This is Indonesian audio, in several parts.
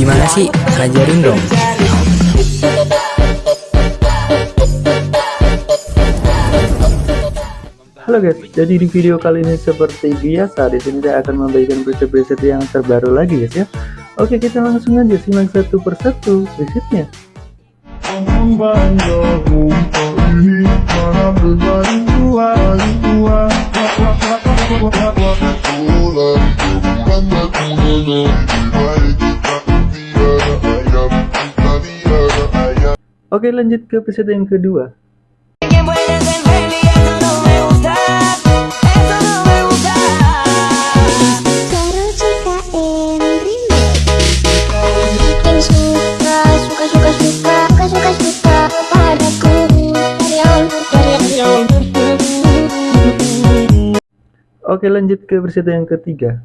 Gimana sih? Ajarin dong. Halo guys, jadi di video kali ini seperti biasa di sini saya akan membagikan preset-preset yang terbaru lagi guys ya. Oke, kita langsung aja simak satu persatu presetnya. Oke, lanjut ke preset yang kedua. Oke lanjut ke preset yang ketiga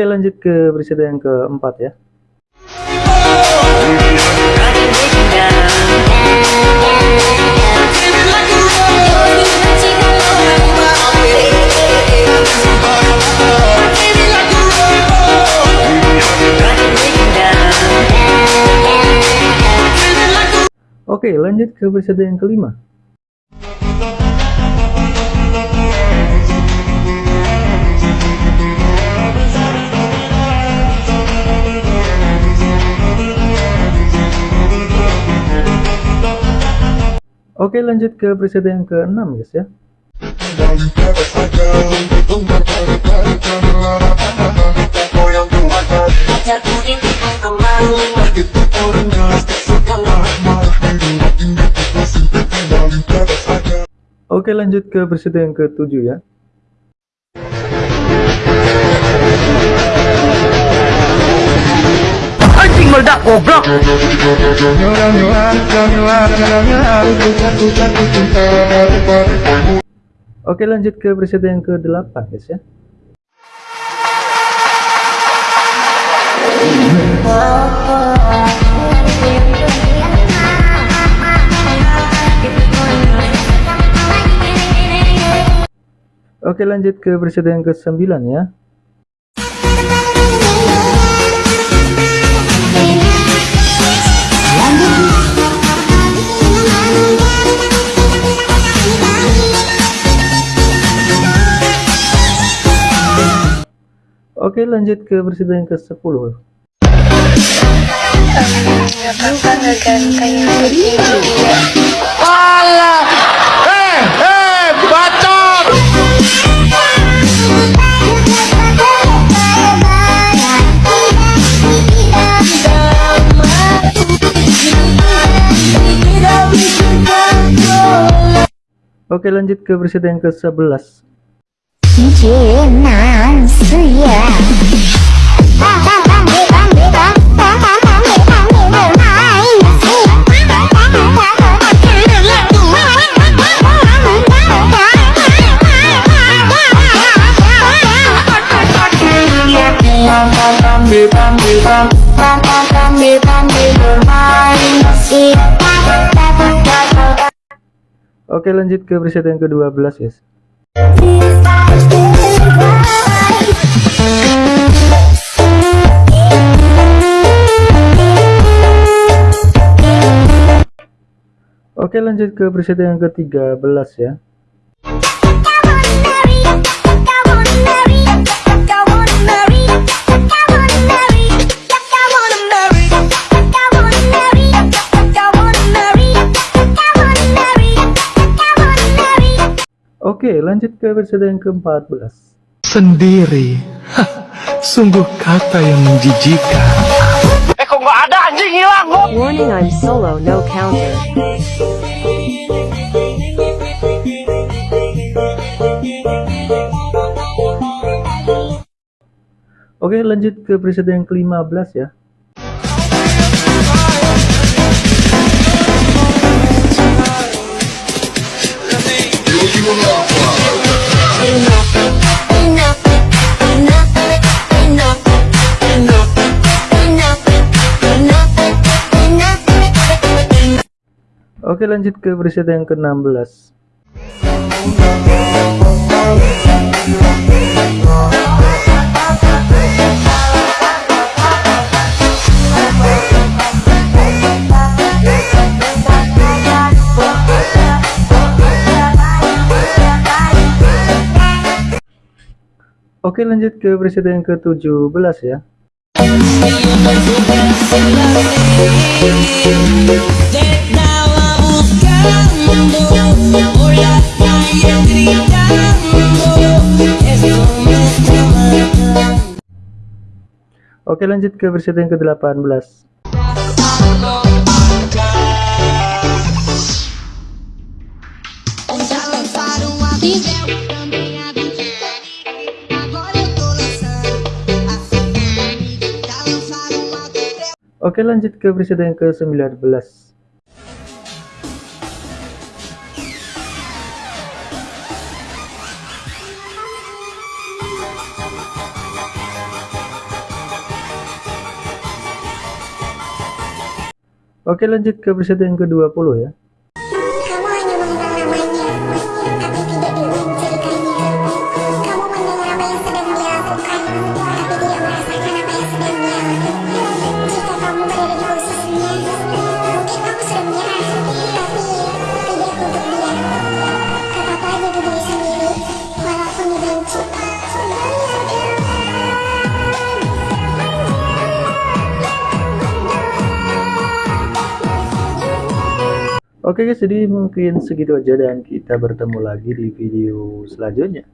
Oke lanjut ke preset yang keempat ya. Oke lanjut ke preset yang kelima Oke lanjut ke preset yang ke-6 guys ya. Oke lanjut ke preset yang ke-7 ya meledak goblok. Oke lanjut ke preset yang ke-8 guys ya Oke lanjut ke preset yang ke-9 ya lanjut ke preset yang ke-10 Oke lanjut ke preset yang ke-11 Oke lanjut ke preset yang ke-12 guys. Oke lanjut ke preset yang ke-13 ya Oke lanjut ke preset yang ke-14 sendiri. Hah, sungguh kata yang menjijikan. Warning I'm solo no counter. Oke lanjut ke preset yang ke-15 ya Oke lanjut ke preset yang ke-16 Oke lanjut ke preset yang ke-17 ya Oke lanjut ke preset yang ke-18 Já lançaram a Bíblia, também a Bíblia Agora eu tô lançando a Sinfonia Já lançaram a Bíblia Oke lanjut ke preset yang ke-19 Oke lanjut ke preset yang ke-20 ya Oke guys jadi mungkin segitu aja dan kita bertemu lagi di video selanjutnya